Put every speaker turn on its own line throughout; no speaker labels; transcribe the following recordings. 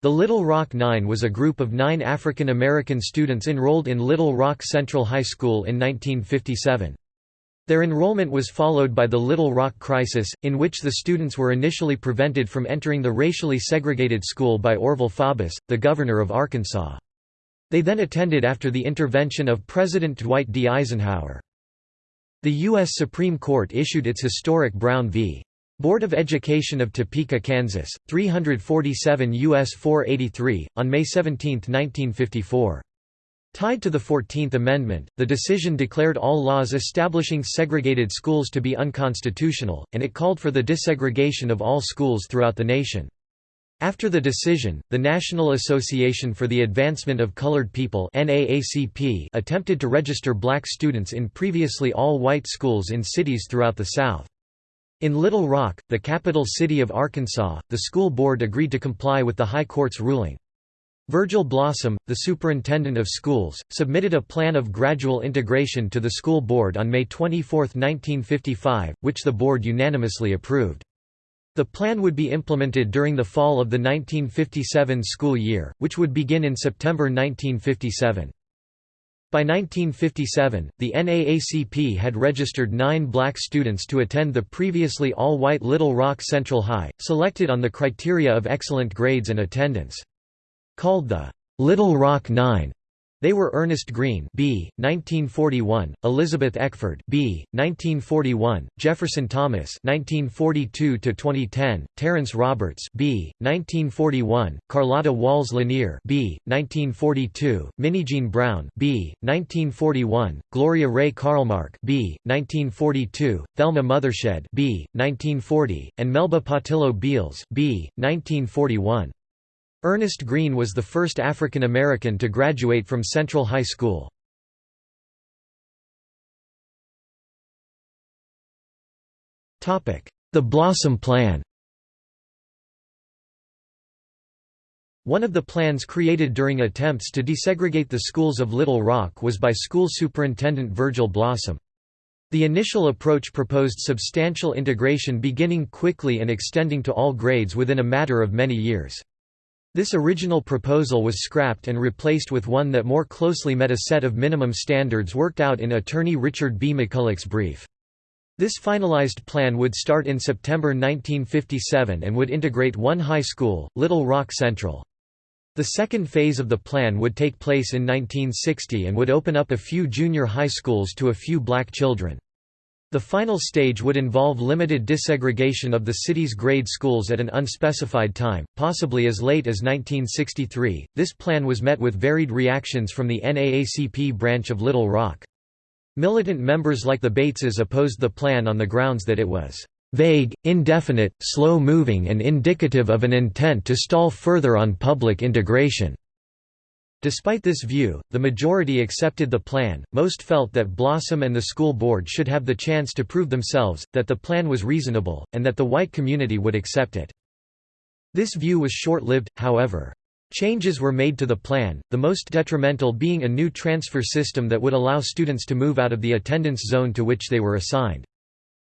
The Little Rock Nine was a group of nine African American students enrolled in Little Rock Central High School in 1957. Their enrollment was followed by the Little Rock Crisis, in which the students were initially prevented from entering the racially segregated school by Orval Faubus, the governor of Arkansas. They then attended after the intervention of President Dwight D. Eisenhower. The U.S. Supreme Court issued its historic Brown v. Board of Education of Topeka, Kansas, 347 U.S. 483, on May 17, 1954. Tied to the Fourteenth Amendment, the decision declared all laws establishing segregated schools to be unconstitutional, and it called for the desegregation of all schools throughout the nation. After the decision, the National Association for the Advancement of Colored People attempted to register black students in previously all-white schools in cities throughout the South. In Little Rock, the capital city of Arkansas, the school board agreed to comply with the High Court's ruling. Virgil Blossom, the superintendent of schools, submitted a plan of gradual integration to the school board on May 24, 1955, which the board unanimously approved. The plan would be implemented during the fall of the 1957 school year, which would begin in September 1957. By 1957, the NAACP had registered nine black students to attend the previously all-white Little Rock Central High, selected on the criteria of excellent grades and attendance. Called the Little Rock Nine, they were Ernest Green B. 1941, Elizabeth Eckford B. 1941, Jefferson Thomas 1942–2010, Terrence Roberts B. 1941, Carlotta Walls Lanier B. 1942, Minnijean Brown B. 1941, Gloria Ray Karlmark B. 1942, Thelma Mothershed B. 1940, and Melba Pattillo Beals B. 1941. Ernest Green was the first African American to graduate from Central High School. The Blossom Plan One of the plans created during attempts to desegregate the schools of Little Rock was by school superintendent Virgil Blossom. The initial approach proposed substantial integration beginning quickly and extending to all grades within a matter of many years. This original proposal was scrapped and replaced with one that more closely met a set of minimum standards worked out in attorney Richard B. McCulloch's brief. This finalized plan would start in September 1957 and would integrate one high school, Little Rock Central. The second phase of the plan would take place in 1960 and would open up a few junior high schools to a few black children. The final stage would involve limited desegregation of the city's grade schools at an unspecified time, possibly as late as 1963. This plan was met with varied reactions from the NAACP branch of Little Rock. Militant members like the Bateses opposed the plan on the grounds that it was vague, indefinite, slow-moving and indicative of an intent to stall further on public integration. Despite this view, the majority accepted the plan. Most felt that Blossom and the school board should have the chance to prove themselves, that the plan was reasonable, and that the white community would accept it. This view was short lived, however. Changes were made to the plan, the most detrimental being a new transfer system that would allow students to move out of the attendance zone to which they were assigned.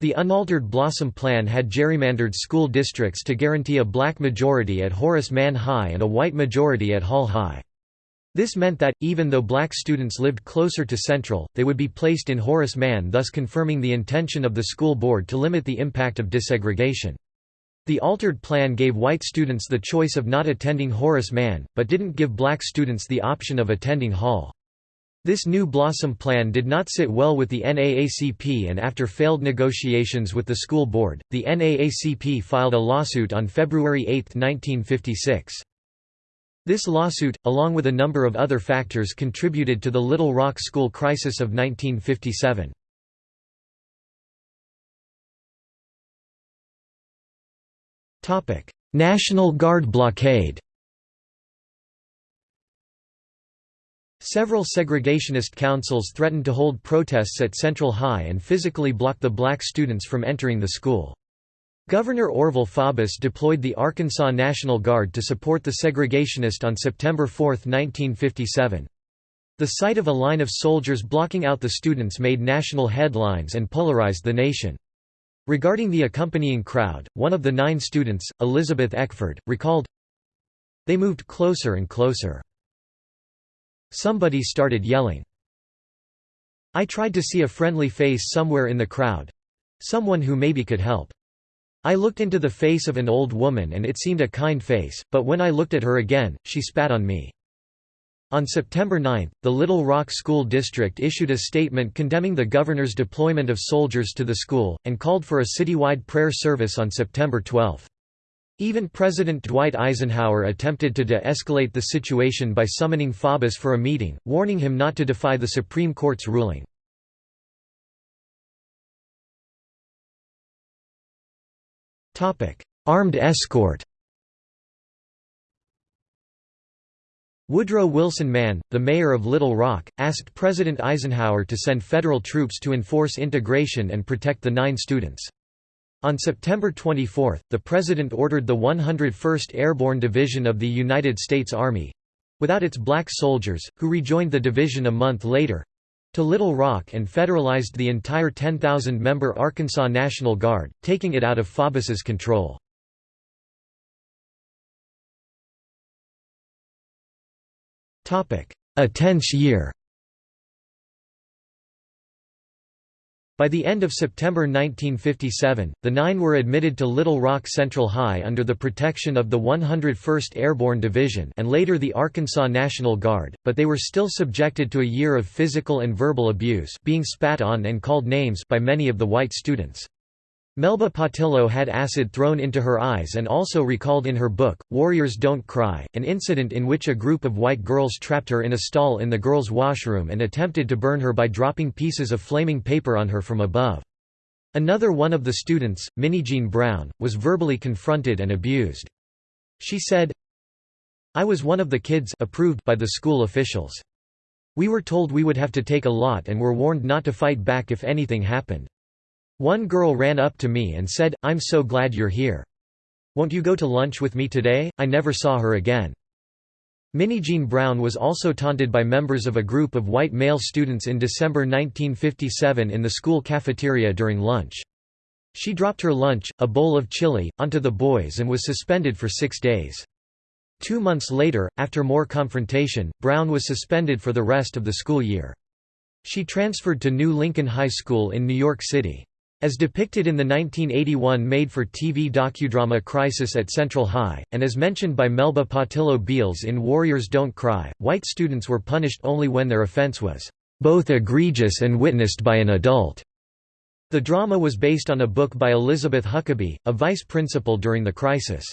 The unaltered Blossom Plan had gerrymandered school districts to guarantee a black majority at Horace Mann High and a white majority at Hall High. This meant that, even though black students lived closer to Central, they would be placed in Horace Mann thus confirming the intention of the school board to limit the impact of desegregation. The altered plan gave white students the choice of not attending Horace Mann, but didn't give black students the option of attending Hall. This new Blossom plan did not sit well with the NAACP and after failed negotiations with the school board, the NAACP filed a lawsuit on February 8, 1956. This lawsuit, along with a number of other factors contributed to the Little Rock school crisis of 1957. National Guard blockade Several segregationist councils threatened to hold protests at Central High and physically block the black students from entering the school. Governor Orval Faubus deployed the Arkansas National Guard to support the segregationist on September 4, 1957. The sight of a line of soldiers blocking out the students made national headlines and polarized the nation. Regarding the accompanying crowd, one of the nine students, Elizabeth Eckford, recalled, They moved closer and closer. Somebody started yelling. I tried to see a friendly face somewhere in the crowd. Someone who maybe could help. I looked into the face of an old woman and it seemed a kind face, but when I looked at her again, she spat on me. On September 9, the Little Rock School District issued a statement condemning the governor's deployment of soldiers to the school, and called for a citywide prayer service on September 12. Even President Dwight Eisenhower attempted to de-escalate the situation by summoning Faubus for a meeting, warning him not to defy the Supreme Court's ruling. Armed escort Woodrow Wilson Mann, the mayor of Little Rock, asked President Eisenhower to send federal troops to enforce integration and protect the nine students. On September 24, the President ordered the 101st Airborne Division of the United States Army—without its black soldiers, who rejoined the division a month later, to Little Rock and federalized the entire 10,000-member Arkansas National Guard, taking it out of Faubus's control. A tense year By the end of September 1957, the nine were admitted to Little Rock Central High under the protection of the 101st Airborne Division and later the Arkansas National Guard, but they were still subjected to a year of physical and verbal abuse being spat on and called names by many of the white students. Melba Pattillo had acid thrown into her eyes and also recalled in her book, Warriors Don't Cry, an incident in which a group of white girls trapped her in a stall in the girls' washroom and attempted to burn her by dropping pieces of flaming paper on her from above. Another one of the students, Minnie Jean Brown, was verbally confronted and abused. She said, I was one of the kids approved by the school officials. We were told we would have to take a lot and were warned not to fight back if anything happened. One girl ran up to me and said, I'm so glad you're here. Won't you go to lunch with me today? I never saw her again. Minnie Jean Brown was also taunted by members of a group of white male students in December 1957 in the school cafeteria during lunch. She dropped her lunch, a bowl of chili, onto the boys and was suspended for six days. Two months later, after more confrontation, Brown was suspended for the rest of the school year. She transferred to New Lincoln High School in New York City. As depicted in the 1981 made-for-TV docudrama Crisis at Central High, and as mentioned by Melba Pattillo Beals in Warriors Don't Cry, white students were punished only when their offense was both egregious and witnessed by an adult. The drama was based on a book by Elizabeth Huckaby, a vice principal during the crisis.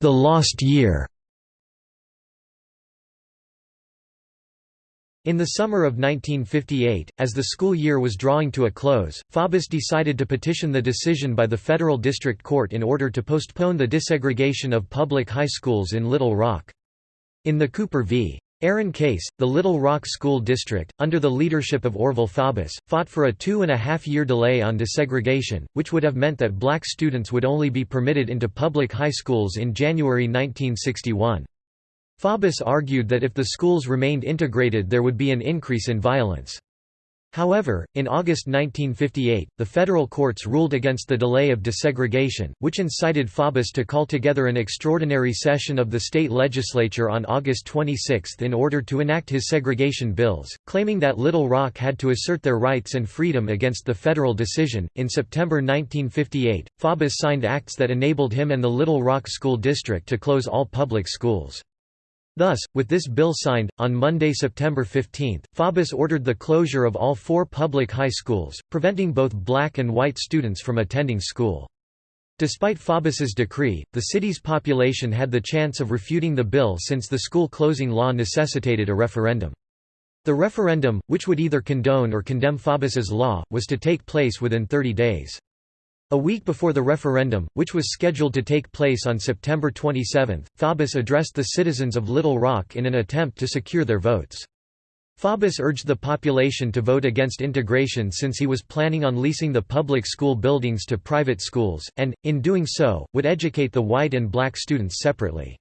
The Lost Year In the summer of 1958, as the school year was drawing to a close, Faubus decided to petition the decision by the federal district court in order to postpone the desegregation of public high schools in Little Rock. In the Cooper v. Aaron case, the Little Rock School District, under the leadership of Orval Faubus, fought for a two-and-a-half-year delay on desegregation, which would have meant that black students would only be permitted into public high schools in January 1961. Faubus argued that if the schools remained integrated there would be an increase in violence. However, in August 1958, the federal courts ruled against the delay of desegregation, which incited Faubus to call together an extraordinary session of the state legislature on August 26 in order to enact his segregation bills, claiming that Little Rock had to assert their rights and freedom against the federal decision. In September 1958, Faubus signed acts that enabled him and the Little Rock School District to close all public schools. Thus, with this bill signed, on Monday, September 15, Faubus ordered the closure of all four public high schools, preventing both black and white students from attending school. Despite Faubus's decree, the city's population had the chance of refuting the bill since the school closing law necessitated a referendum. The referendum, which would either condone or condemn Faubus's law, was to take place within 30 days. A week before the referendum, which was scheduled to take place on September 27, Faubus addressed the citizens of Little Rock in an attempt to secure their votes. Faubus urged the population to vote against integration since he was planning on leasing the public school buildings to private schools, and, in doing so, would educate the white and black students separately.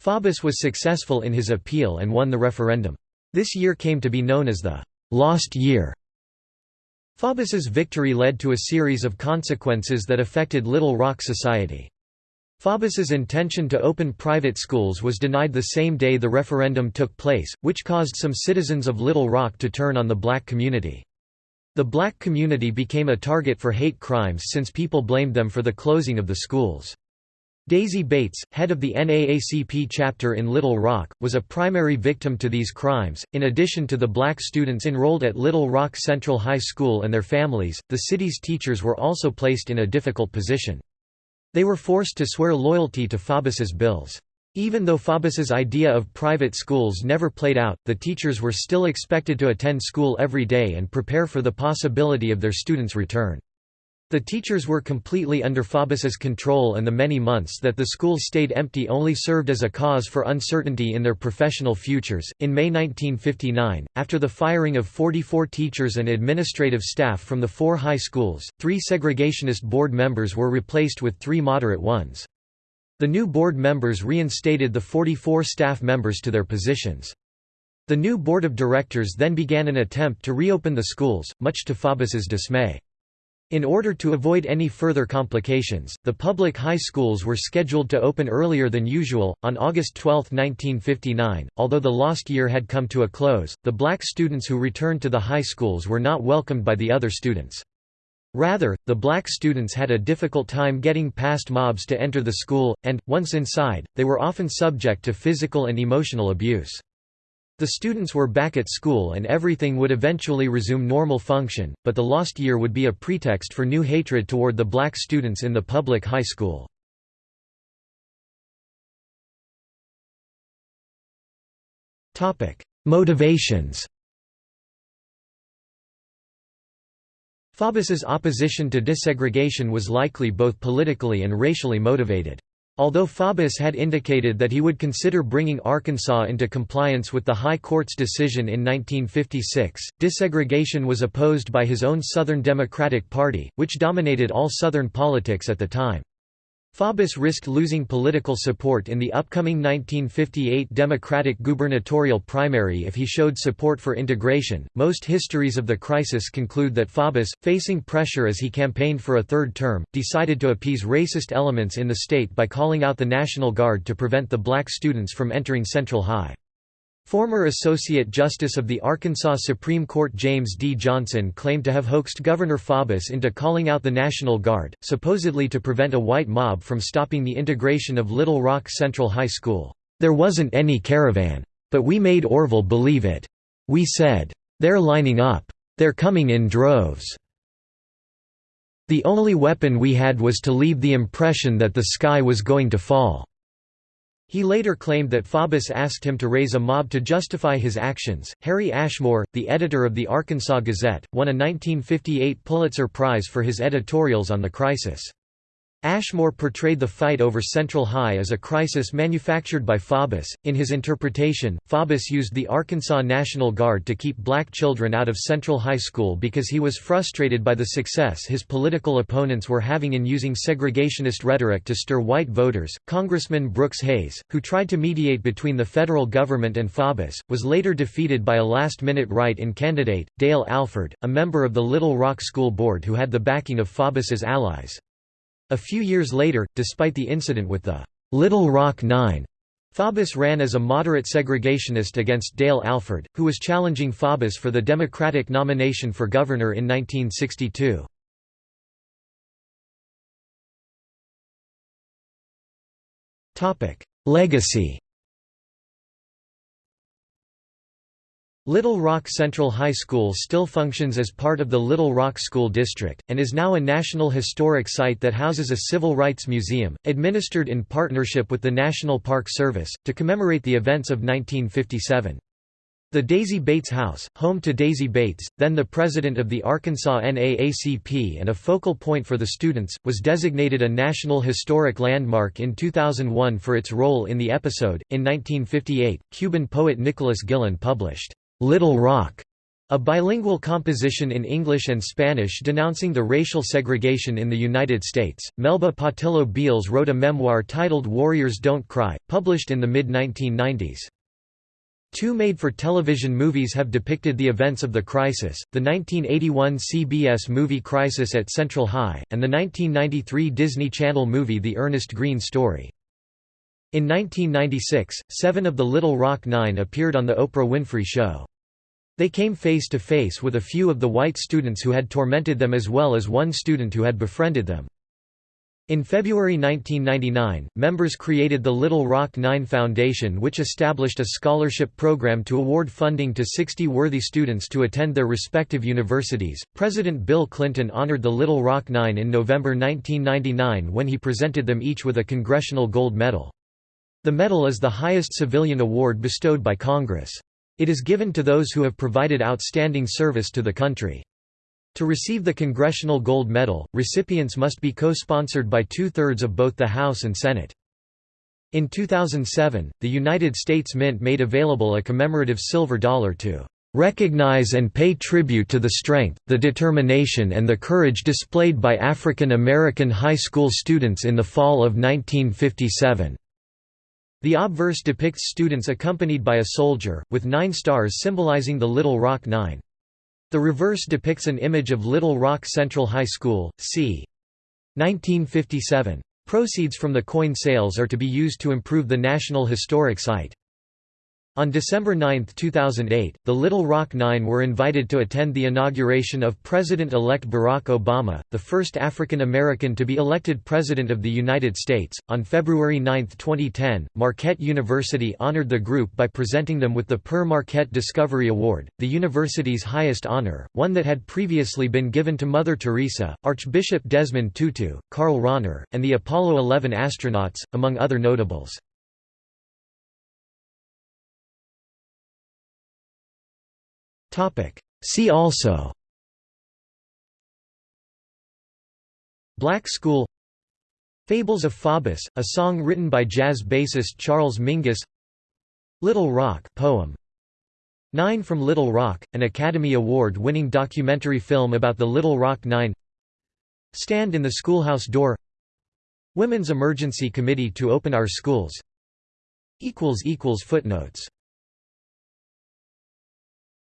Faubus was successful in his appeal and won the referendum. This year came to be known as the «lost year». Faubus's victory led to a series of consequences that affected Little Rock society. Faubus's intention to open private schools was denied the same day the referendum took place, which caused some citizens of Little Rock to turn on the black community. The black community became a target for hate crimes since people blamed them for the closing of the schools. Daisy Bates, head of the NAACP chapter in Little Rock, was a primary victim to these crimes. In addition to the black students enrolled at Little Rock Central High School and their families, the city's teachers were also placed in a difficult position. They were forced to swear loyalty to Faubus's bills. Even though Faubus's idea of private schools never played out, the teachers were still expected to attend school every day and prepare for the possibility of their students' return. The teachers were completely under Faubus's control and the many months that the school stayed empty only served as a cause for uncertainty in their professional futures. In May 1959, after the firing of 44 teachers and administrative staff from the four high schools, three segregationist board members were replaced with three moderate ones. The new board members reinstated the 44 staff members to their positions. The new board of directors then began an attempt to reopen the schools, much to Faubus's dismay. In order to avoid any further complications, the public high schools were scheduled to open earlier than usual, on August 12, 1959. Although the lost year had come to a close, the black students who returned to the high schools were not welcomed by the other students. Rather, the black students had a difficult time getting past mobs to enter the school, and, once inside, they were often subject to physical and emotional abuse. The students were back at school and everything would eventually resume normal function, but the lost year would be a pretext for new hatred toward the black students in the public high school. Motivations Faubus's opposition to desegregation was likely both politically and racially motivated. Although Faubus had indicated that he would consider bringing Arkansas into compliance with the High Court's decision in 1956, desegregation was opposed by his own Southern Democratic Party, which dominated all Southern politics at the time. Faubus risked losing political support in the upcoming 1958 Democratic gubernatorial primary if he showed support for integration. Most histories of the crisis conclude that Faubus, facing pressure as he campaigned for a third term, decided to appease racist elements in the state by calling out the National Guard to prevent the black students from entering Central High. Former Associate Justice of the Arkansas Supreme Court James D. Johnson claimed to have hoaxed Governor Faubus into calling out the National Guard, supposedly to prevent a white mob from stopping the integration of Little Rock Central High School. There wasn't any caravan. But we made Orval believe it. We said, they're lining up. They're coming in droves. The only weapon we had was to leave the impression that the sky was going to fall. He later claimed that Faubus asked him to raise a mob to justify his actions. Harry Ashmore, the editor of the Arkansas Gazette, won a 1958 Pulitzer Prize for his editorials on the crisis. Ashmore portrayed the fight over Central High as a crisis manufactured by Faubus. In his interpretation, Faubus used the Arkansas National Guard to keep black children out of Central High School because he was frustrated by the success his political opponents were having in using segregationist rhetoric to stir white voters. Congressman Brooks Hays, who tried to mediate between the federal government and Faubus, was later defeated by a last minute write in candidate, Dale Alford, a member of the Little Rock School Board who had the backing of Faubus's allies. A few years later, despite the incident with the Little Rock Nine, Faubus ran as a moderate segregationist against Dale Alford, who was challenging Faubus for the Democratic nomination for governor in 1962. Legacy Little Rock Central High School still functions as part of the Little Rock School District, and is now a National Historic Site that houses a civil rights museum, administered in partnership with the National Park Service, to commemorate the events of 1957. The Daisy Bates House, home to Daisy Bates, then the president of the Arkansas NAACP and a focal point for the students, was designated a National Historic Landmark in 2001 for its role in the episode. In 1958, Cuban poet Nicolás Guillén published Little Rock, a bilingual composition in English and Spanish denouncing the racial segregation in the United States. Melba Pattillo Beals wrote a memoir titled Warriors Don't Cry, published in the mid 1990s. Two made-for-television movies have depicted the events of the crisis, the 1981 CBS movie Crisis at Central High, and the 1993 Disney Channel movie The Ernest Green Story. In 1996, seven of the Little Rock Nine appeared on The Oprah Winfrey Show. They came face to face with a few of the white students who had tormented them as well as one student who had befriended them. In February 1999, members created the Little Rock Nine Foundation which established a scholarship program to award funding to 60 worthy students to attend their respective universities. President Bill Clinton honored the Little Rock Nine in November 1999 when he presented them each with a Congressional Gold Medal. The medal is the highest civilian award bestowed by Congress. It is given to those who have provided outstanding service to the country. To receive the Congressional Gold Medal, recipients must be co-sponsored by two-thirds of both the House and Senate. In 2007, the United States Mint made available a commemorative silver dollar to "...recognize and pay tribute to the strength, the determination and the courage displayed by African American high school students in the fall of 1957." The obverse depicts students accompanied by a soldier, with nine stars symbolizing the Little Rock Nine. The reverse depicts an image of Little Rock Central High School, c. 1957. Proceeds from the coin sales are to be used to improve the National Historic Site. On December 9, 2008, the Little Rock Nine were invited to attend the inauguration of President-elect Barack Obama, the first African American to be elected President of the United States. On February 9, 2010, Marquette University honored the group by presenting them with the Père Marquette Discovery Award, the university's highest honor, one that had previously been given to Mother Teresa, Archbishop Desmond Tutu, Karl Rahner, and the Apollo 11 astronauts, among other notables. See also. Black School. Fables of Faubus, a song written by jazz bassist Charles Mingus. Little Rock poem. Nine from Little Rock, an Academy Award-winning documentary film about the Little Rock Nine. Stand in the Schoolhouse Door. Women's Emergency Committee to Open Our Schools. Footnotes